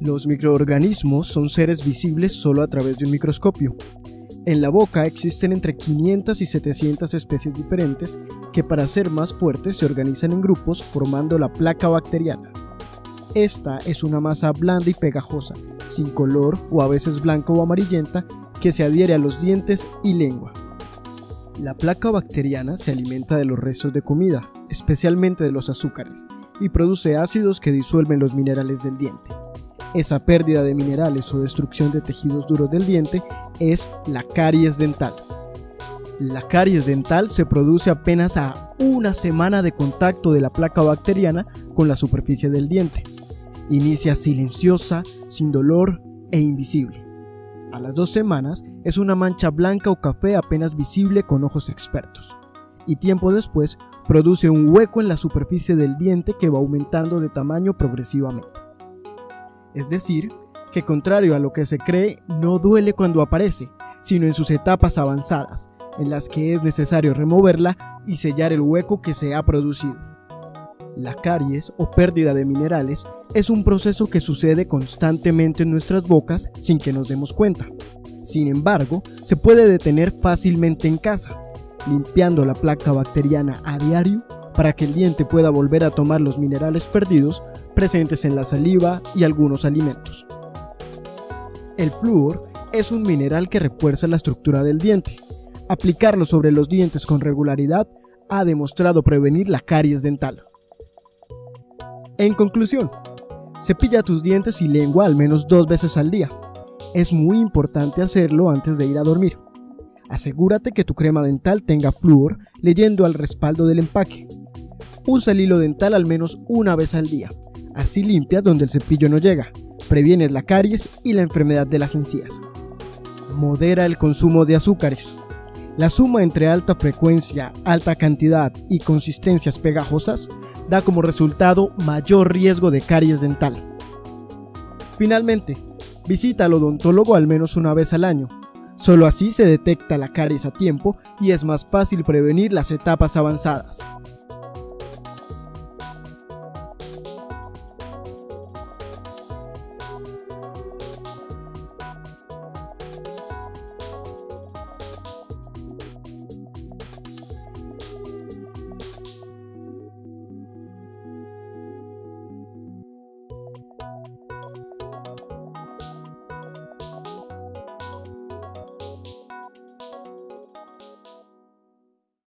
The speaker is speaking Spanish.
Los microorganismos son seres visibles solo a través de un microscopio. En la boca existen entre 500 y 700 especies diferentes que para ser más fuertes se organizan en grupos formando la placa bacteriana. Esta es una masa blanda y pegajosa, sin color o a veces blanco o amarillenta, que se adhiere a los dientes y lengua. La placa bacteriana se alimenta de los restos de comida, especialmente de los azúcares, y produce ácidos que disuelven los minerales del diente. Esa pérdida de minerales o destrucción de tejidos duros del diente es la caries dental. La caries dental se produce apenas a una semana de contacto de la placa bacteriana con la superficie del diente. Inicia silenciosa, sin dolor e invisible. A las dos semanas es una mancha blanca o café apenas visible con ojos expertos. Y tiempo después produce un hueco en la superficie del diente que va aumentando de tamaño progresivamente. Es decir, que contrario a lo que se cree, no duele cuando aparece, sino en sus etapas avanzadas, en las que es necesario removerla y sellar el hueco que se ha producido. La caries o pérdida de minerales es un proceso que sucede constantemente en nuestras bocas sin que nos demos cuenta. Sin embargo, se puede detener fácilmente en casa, limpiando la placa bacteriana a diario para que el diente pueda volver a tomar los minerales perdidos presentes en la saliva y algunos alimentos. El flúor es un mineral que refuerza la estructura del diente. Aplicarlo sobre los dientes con regularidad ha demostrado prevenir la caries dental. En conclusión, cepilla tus dientes y lengua al menos dos veces al día. Es muy importante hacerlo antes de ir a dormir. Asegúrate que tu crema dental tenga flúor leyendo al respaldo del empaque. Usa el hilo dental al menos una vez al día. Así limpias donde el cepillo no llega, previenes la caries y la enfermedad de las encías. Modera el consumo de azúcares. La suma entre alta frecuencia, alta cantidad y consistencias pegajosas da como resultado mayor riesgo de caries dental. Finalmente, visita al odontólogo al menos una vez al año. Solo así se detecta la caries a tiempo y es más fácil prevenir las etapas avanzadas.